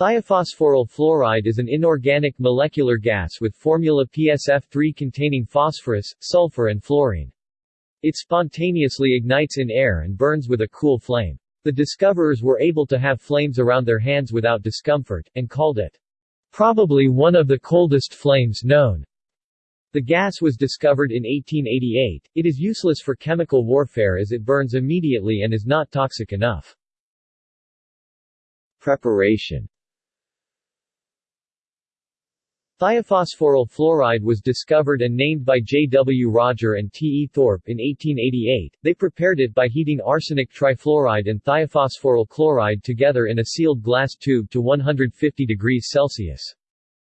Thiophosphoryl fluoride is an inorganic molecular gas with formula PSF3 containing phosphorus, sulfur and fluorine. It spontaneously ignites in air and burns with a cool flame. The discoverers were able to have flames around their hands without discomfort, and called it, probably one of the coldest flames known. The gas was discovered in 1888. It is useless for chemical warfare as it burns immediately and is not toxic enough. Preparation Thiophosphoryl fluoride was discovered and named by J. W. Rodger and T. E. Thorpe in 1888. They prepared it by heating arsenic trifluoride and thiophosphoryl chloride together in a sealed glass tube to 150 degrees Celsius.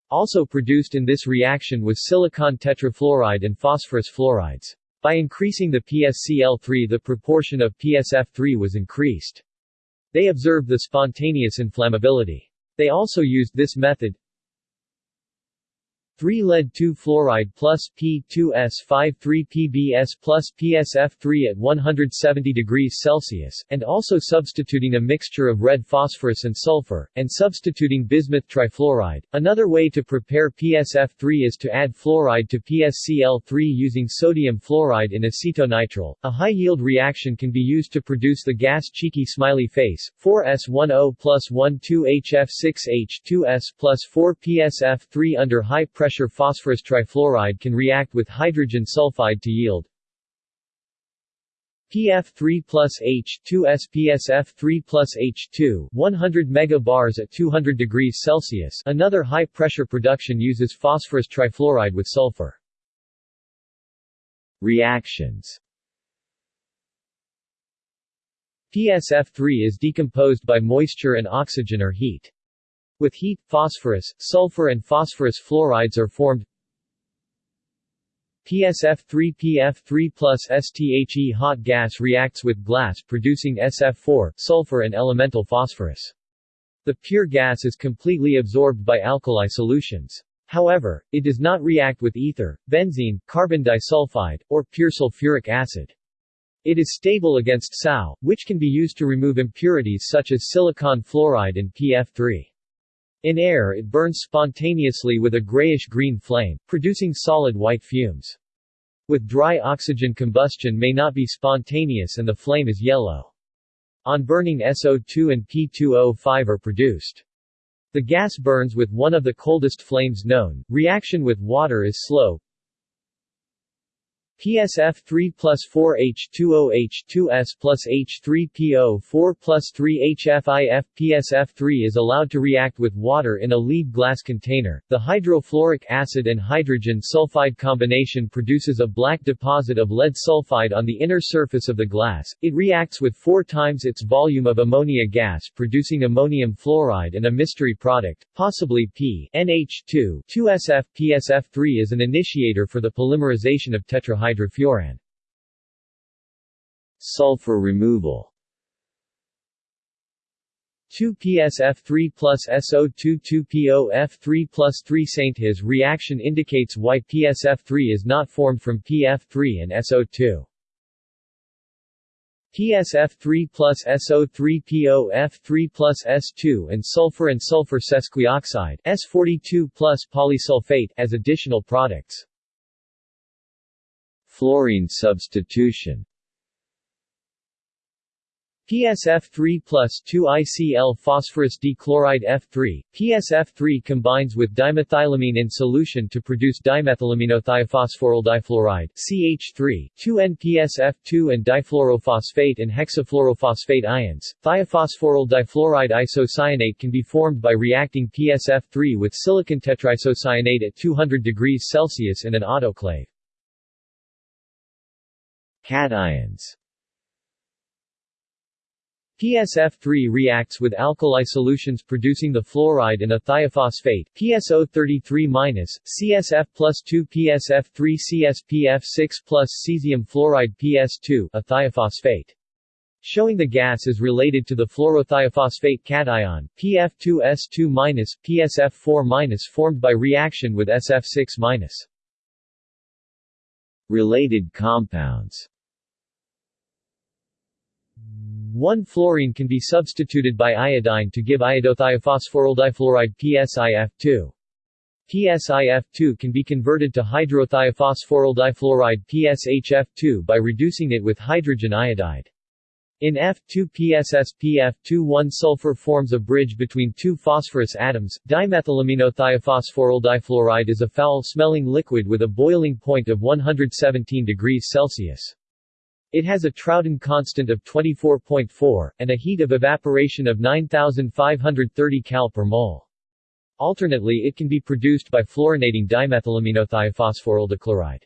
Also produced in this reaction was silicon tetrafluoride and phosphorus fluorides. By increasing the PSCl3 the proportion of PSF3 was increased. They observed the spontaneous inflammability. They also used this method, 3 lead 2 fluoride plus P2S5 3 PbS plus PSF3 at 170 degrees Celsius, and also substituting a mixture of red phosphorus and sulfur, and substituting bismuth trifluoride. Another way to prepare PSF3 is to add fluoride to PSCl3 using sodium fluoride in acetonitrile. A high-yield reaction can be used to produce the gas cheeky smiley face, 4S10 plus 12HF6H2S plus 4PSF3 under high pressure pressure phosphorus trifluoride can react with hydrogen sulfide to yield PF3 plus H2S PSF3 plus H2 100 megabars at 200 degrees Celsius Another high-pressure production uses phosphorus trifluoride with sulfur. Reactions PSF3 is decomposed by moisture and oxygen or heat. With heat, phosphorus, sulfur and phosphorus fluorides are formed PSF3PF3 plus STHE hot gas reacts with glass producing SF4, sulfur and elemental phosphorus. The pure gas is completely absorbed by alkali solutions. However, it does not react with ether, benzene, carbon disulfide, or pure sulfuric acid. It is stable against SO, which can be used to remove impurities such as silicon fluoride and PF3. In air it burns spontaneously with a grayish-green flame, producing solid white fumes. With dry oxygen combustion may not be spontaneous and the flame is yellow. On burning SO2 and P2O5 are produced. The gas burns with one of the coldest flames known. Reaction with water is slow, PSF3 plus 4 H2O H2S plus H3PO4 plus 3HFIF PSF3 is allowed to react with water in a lead glass container. The hydrofluoric acid and hydrogen sulfide combination produces a black deposit of lead sulfide on the inner surface of the glass. It reacts with four times its volume of ammonia gas producing ammonium fluoride and a mystery product, possibly P NH2 2SF PSF3 is an initiator for the polymerization of tetrahydrofuran hydrofuran. Sulfur removal 2PSF3 plus SO2 2POF3 plus 3 Saint His reaction indicates why PSF3 is not formed from PF3 and SO2. PSF3 plus SO3 POF3 plus S2 and sulfur and sulfur sesquioxide S42 plus polysulfate as additional products. Fluorine substitution PSF3 plus 2ICl phosphorus dichloride F3, PSF3 combines with dimethylamine in solution to produce dimethylaminothiophosphoryl difluoride CH3, 2N-PSF2 and difluorophosphate and hexafluorophosphate ions. Thiophosphoryl difluoride isocyanate can be formed by reacting PSF3 with silicon tetraisocyanate at 200 degrees Celsius in an autoclave. Cations PSF3 reacts with alkali solutions producing the fluoride and a thiophosphate PSO33- CSF plus 2 PSF3 CSPF6 plus cesium fluoride PS2 a thiophosphate. Showing the gas is related to the fluorothiophosphate cation, PF2S2- PSF4- formed by reaction with SF6-. Related compounds 1-fluorine can be substituted by iodine to give iodothiophosphoryldifluoride PSIF2. PSIF2 can be converted to hydrothiophosphoryldifluoride PSHF2 by reducing it with hydrogen iodide. In F2PSSPF2 one sulfur forms a bridge between two phosphorus atoms. Dimethylaminothiophosphoryldifluoride is a foul-smelling liquid with a boiling point of 117 degrees Celsius. It has a Trouton constant of 24.4, and a heat of evaporation of 9530 cal per mole. Alternately it can be produced by fluorinating dimethylaminothiophosphoryldichloride.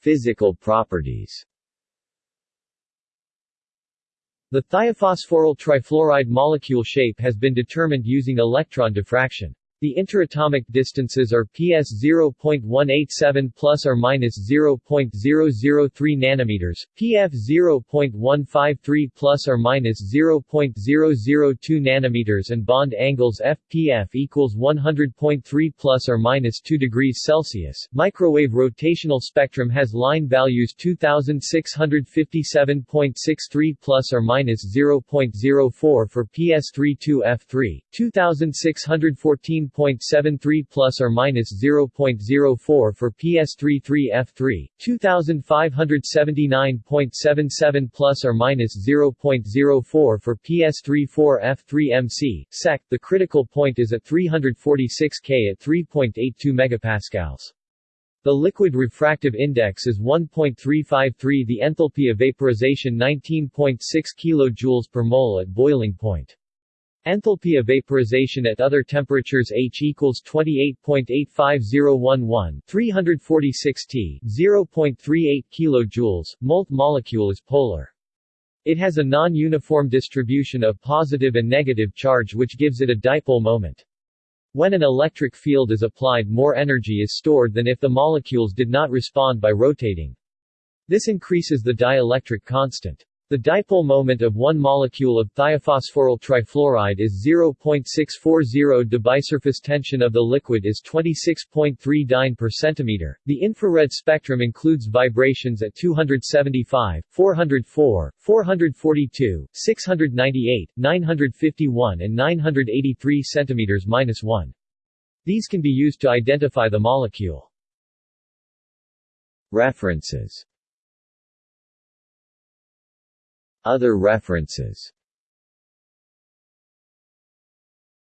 Physical properties The thiophosphoryl trifluoride molecule shape has been determined using electron diffraction. The interatomic distances are PS 0.187 plus or minus 0.003 nanometers, PF 0.153 plus or minus 0.002 nanometers and bond angles FPF equals 100.3 plus or minus 2 degrees Celsius. Microwave rotational spectrum has line values 2657.63 plus or minus 0.04 for PS32F3, 2614 0.73 plus or minus 0.04 for PS33F3, 2579.77 plus or minus 0.04 for PS34F3MC. Sec. The critical point is at 346 K at 3.82 MPa. The liquid refractive index is 1.353 the enthalpy of vaporization 19.6 kJ per mole at boiling point. Enthalpy of vaporization at other temperatures H equals 28.85011 346 T 0.38 kJ, molt molecule is polar. It has a non-uniform distribution of positive and negative charge which gives it a dipole moment. When an electric field is applied more energy is stored than if the molecules did not respond by rotating. This increases the dielectric constant. The dipole moment of one molecule of thiophosphoryl trifluoride is 0.640 The bisurface tension of the liquid is 26.3 dyne per centimeter. The infrared spectrum includes vibrations at 275, 404, 442, 698, 951 and 983 cm-1. These can be used to identify the molecule. References Other references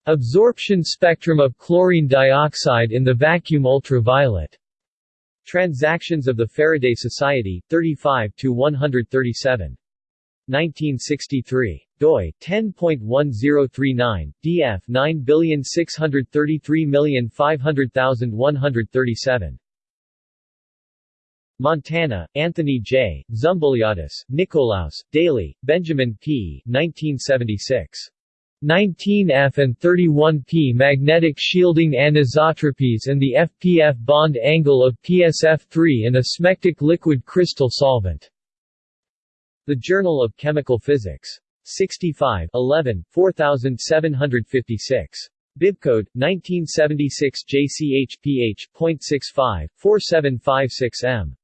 Absorption spectrum of chlorine dioxide in the vacuum ultraviolet. Transactions of the Faraday Society, 35 to 137. 1963. doi 10.1039 df 9633500,137. Montana, Anthony J., Zumbulyadis, Nicolaus, Dailey, Benjamin P. 1976. 19F and 31P magnetic shielding anisotropies and the FPF bond angle of PSF3 in a smectic liquid crystal solvent. The Journal of Chemical Physics. 65 11, 4756. Bibcode 1976 JCHPH.65 4756M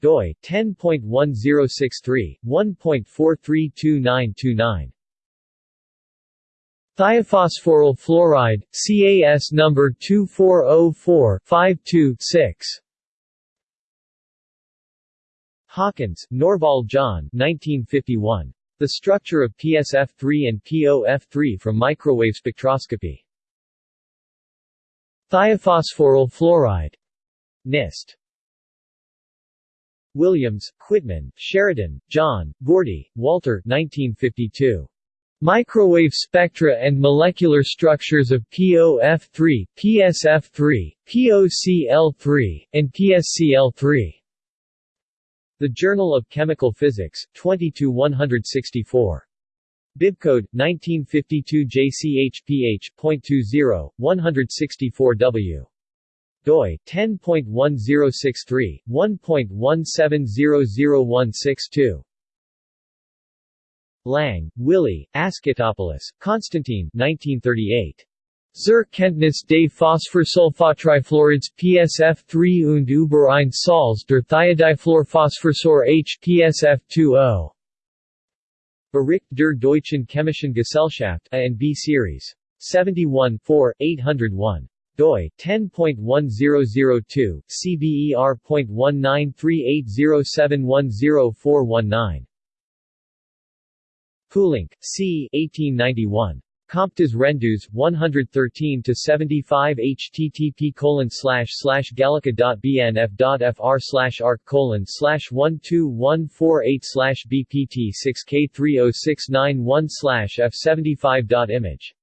doi 10.1063 1.432929 Thiophosphoryl fluoride CAS number 2404-52-6 Hawkins, Norval John 1951. The structure of PSF3 and POF3 from microwave spectroscopy. Thiophosphoryl fluoride. NIST. Williams, Quitman, Sheridan, John, Gordy, Walter 1952. Microwave spectra and molecular structures of POF3, PSF3, POCl3, and PSCl3. The Journal of Chemical Physics, 22 164. Bibcode 1952 JCHPH.20 164W doi 10.1063 1.1700162 Lang, Willy, Askitopoulos, Constantine 1938. Zur Kenntnis des Phosphorsulfatrifluorids PSF3 und über ein Salz der Thiodifluorphosphorsäure H PSF20 Bericht der Deutschen Chemischen Gesellschaft A and B Series. 71 4, 801 doi 10.1002 CBER.193807104119 Poulenc, C. 1891. Comptes rendus 113 to 75 http colon slash slash gallica.bnf.fr slash arc colon slash 12148 slash bpt 6k3069 slash f75.image